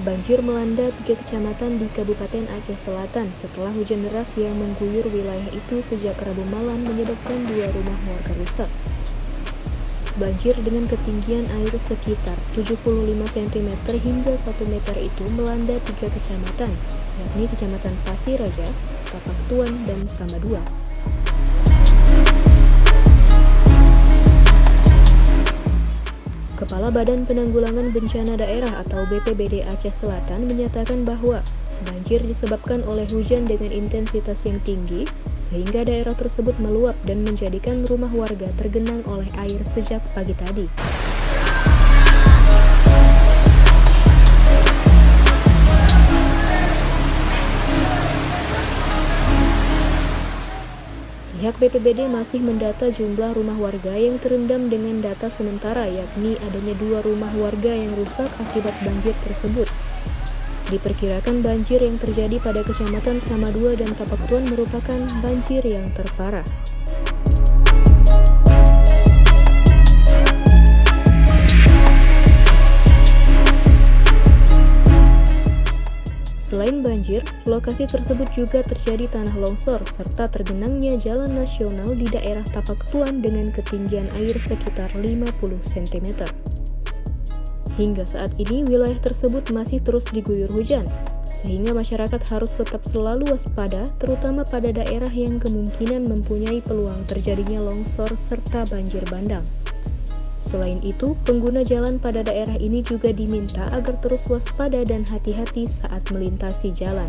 Banjir melanda tiga kecamatan di Kabupaten Aceh Selatan setelah hujan deras yang mengguyur wilayah itu sejak Rabu malam menyebabkan dua rumah warga rusak. Banjir dengan ketinggian air sekitar 75 cm hingga 1 meter itu melanda tiga kecamatan, yakni Kecamatan Pasir Raja, Kapak Tuan, dan Samadua. Kepala Badan Penanggulangan Bencana Daerah atau BPBD Aceh Selatan menyatakan bahwa banjir disebabkan oleh hujan dengan intensitas yang tinggi sehingga daerah tersebut meluap dan menjadikan rumah warga tergenang oleh air sejak pagi tadi. Pihak BPBD masih mendata jumlah rumah warga yang terendam dengan data sementara yakni adanya dua rumah warga yang rusak akibat banjir tersebut. Diperkirakan banjir yang terjadi pada kecamatan Samadua dan Kapaktuan merupakan banjir yang terparah. Selain banjir, lokasi tersebut juga terjadi tanah longsor serta tergenangnya jalan nasional di daerah Tapak Tuan dengan ketinggian air sekitar 50 cm. Hingga saat ini wilayah tersebut masih terus diguyur hujan, sehingga masyarakat harus tetap selalu waspada terutama pada daerah yang kemungkinan mempunyai peluang terjadinya longsor serta banjir bandang. Selain itu, pengguna jalan pada daerah ini juga diminta agar terus waspada dan hati-hati saat melintasi jalan.